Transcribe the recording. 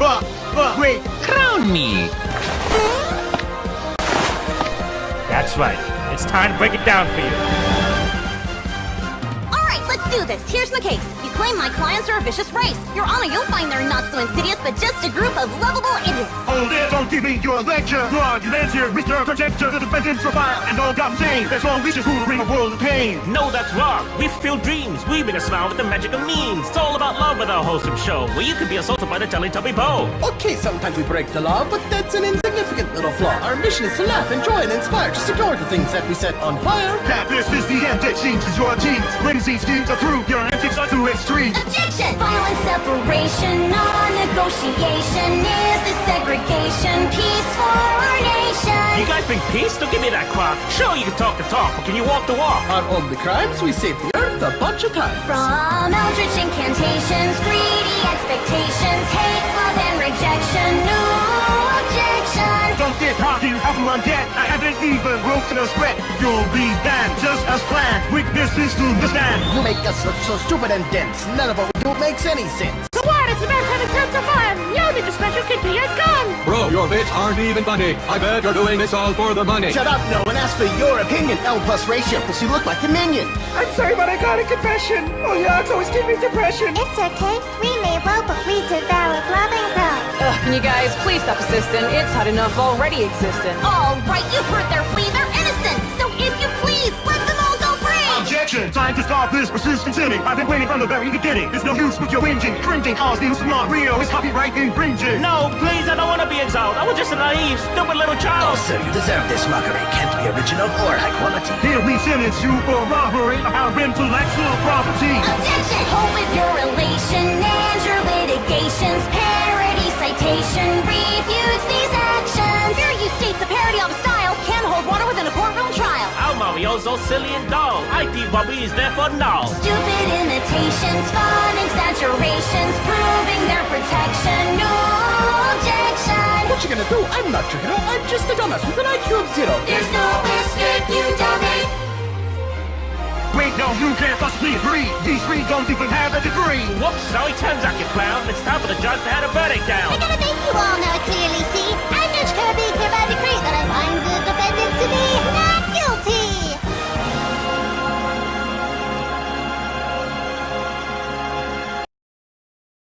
But, but, wait. Crown me. That's right. It's time to break it down for you. Alright, let's do this. Here's my case. You claim my clients are a vicious race. Your Honor, you'll find they're not so insidious, but just a group of lovable idiots. Hold it, don't give me your lecture. Your arguments here, Mr. Protector, the defendants for fire, and all got shame. There's no reason who bring a world of pain. No, that's wrong. We fulfill dreams. We made a smile with the magic of means. It's all about love with our wholesome show, where you can be assaulted by the Teletubby Bow. Okay, sometimes we break the law, but that's an insignificant little flaw. Our mission is to laugh, enjoy, and inspire. Just ignore the things that we set on fire. That this is the end that seems to your teams. When these schemes are through, your antics are too extreme. Objection! Violent separation, non-negotiation is the segregation. Peace for our nation. You guys bring peace? Don't give me that crap. Sure, you can talk the talk, but can you walk the walk? On only crimes, we saved the earth a bunch of times. From eldritch incantations, greedy expectations, hate, cocky, how can I? I haven't even broken a sweat. You'll be banned, just as planned. Weakness is to the stand. You make us look so stupid and dense. None of what we do makes any sense. So what? It's about having tons of fun. You need your bits aren't even funny. I bet you're doing this all for the money. Shut up, no, and ask for your opinion. L plus ratio, because you look like a minion. I'm sorry, but I got a confession. Oh, yeah, it's always giving me depression. It's okay. We may well, but we devour loving pride. Ugh, can you guys please stop assisting? It's hard enough already existing. Alright, you've heard their plea. They're innocent. So if you please, let them all go free. Objection! Time to stop this persistent sinning. I've been waiting from the very beginning. There's no use with your whinging, cringing, cause news not real. It's copyright infringing. No, please, I don't want to be exiled. I was just a naive, stupid little child. sir, you deserve this mockery. Can't be original or high quality. Here we sentence you for robbery of our intellectual property. Objection! Hold with your relation and your litigations. Parody citation refutes these actions. Fair use states a parody of a style can hold water within a courtroom trial. Our Al Marioso, silly and dull. IP Bobby is there for now. Stupid imitations, fun exaggerations, gonna do? I'm not your hero. I'm just a dumbass with an IQ of zero. There's no escape, you dummy. Wait, no, you can't possibly agree. These three don't even have a degree. Whoops, sorry, turns out you clown. It's time for the judge to have